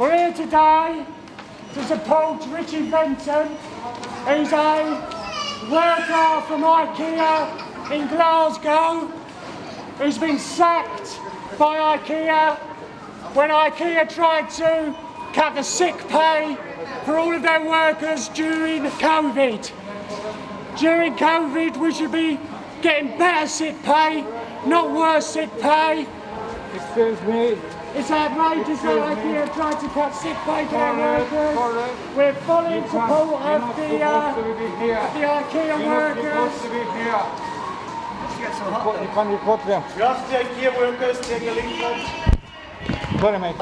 We're here today to support Richie Venton, who's a worker from IKEA in Glasgow, who's been sacked by IKEA when IKEA tried to cut the sick pay for all of their workers during COVID. During COVID, we should be getting better sick pay, not worse sick pay. Excuse me. It's outrageous that IKEA tried to cut sick pay for their workers. We're fully in support of the, supposed uh, to be here. the IKEA You're workers. supposed to be here. You can report them. Just the IKEA workers take a leaflet. Wait a minute.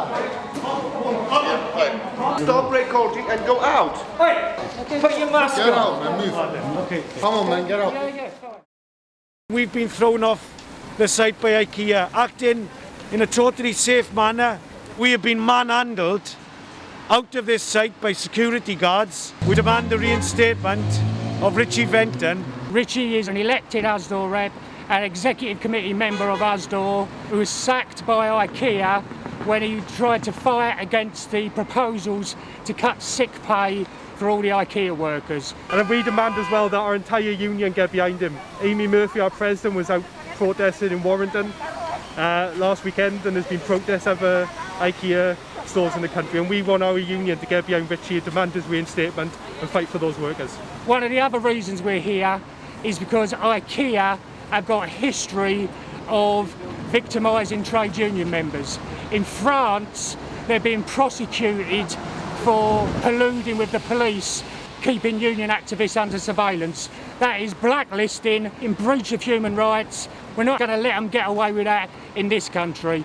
Stop recording and go out. Put your mask Get out, man, move. Okay. Come on, man, get out. Yeah, yeah, fine. We've been thrown off the site by IKEA, acting in a totally safe manner. We have been manhandled out of this site by security guards. We demand the reinstatement of Richie Venton. Richie is an elected Usdaw rep, an executive committee member of Usdaw, who was sacked by IKEA when he tried to fight against the proposals to cut sick pay for all the IKEA workers. And we demand as well that our entire union get behind him. Amy Murphy, our president, was out protesting in Warrington uh, last weekend and there's been protests over IKEA stores in the country and we want our union to get behind Richie and demand his reinstatement and fight for those workers. One of the other reasons we're here is because IKEA have got a history of victimising trade union members. In France, they're being prosecuted for colluding with the police, keeping union activists under surveillance. That is blacklisting in breach of human rights. We're not going to let them get away with that in this country.